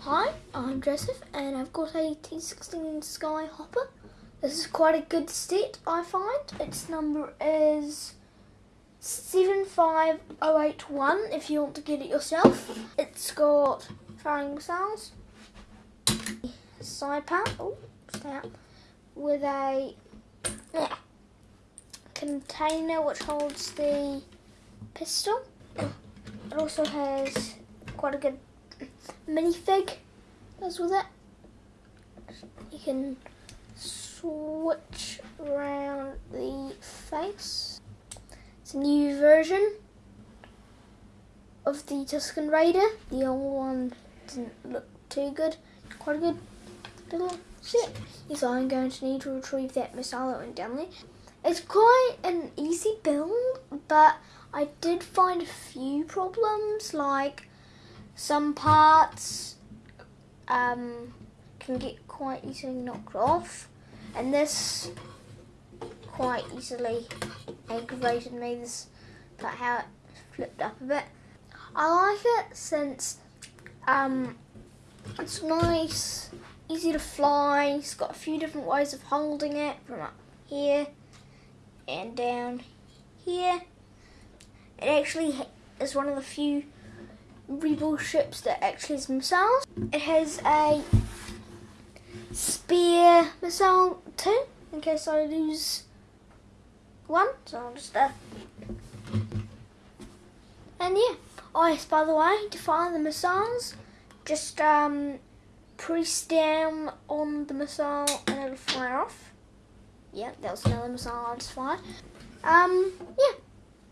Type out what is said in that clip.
Hi, I'm Joseph and I've got a T16 Skyhopper. This is quite a good set, I find. Its number is 75081 if you want to get it yourself. It's got firing missiles, side part, oh, stay with a yeah, container which holds the pistol. It also has quite a good minifig goes with it. You can switch around the face. It's a new version of the Tusken Raider. The old one didn't look too good. Quite a good little ship. Yes, I'm going to need to retrieve that missile that went down there. It's quite an easy build, but I did find a few problems, like some parts um, can get quite easily knocked off, and this quite easily aggravated me. This that how it flipped up a bit. I like it since um, it's nice, easy to fly. It's got a few different ways of holding it from up here and down here. It actually is one of the few Rebel ships that actually missiles. It has a spear missile too, in case I lose one. So I'll just uh, and yeah. Oh yes, by the way, to fire the missiles, just um, press down on the missile and it'll fire off. Yeah, that was another missile I just fired. Um, yeah.